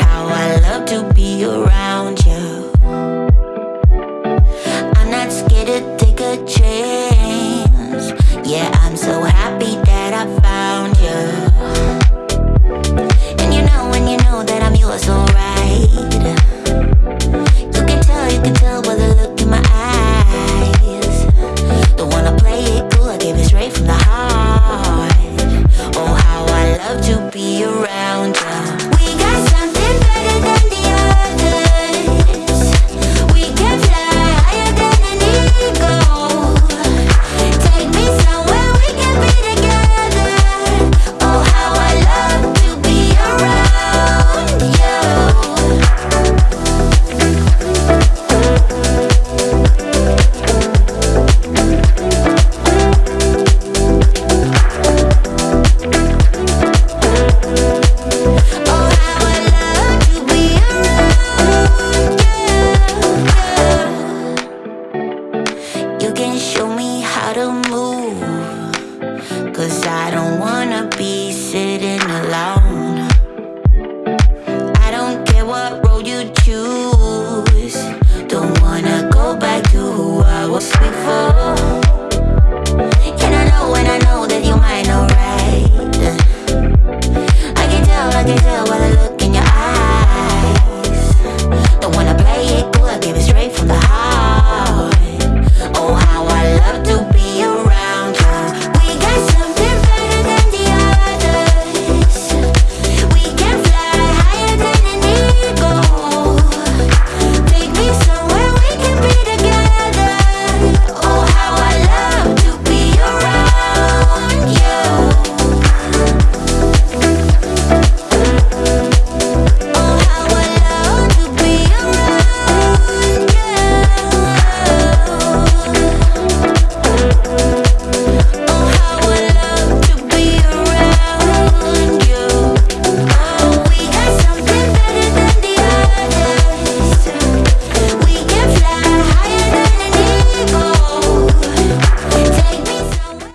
how I love to be around you. I'm not scared to take a chance. Yeah, I'm so happy that. you can show me how to move. Cause I don't wanna be sitting alone.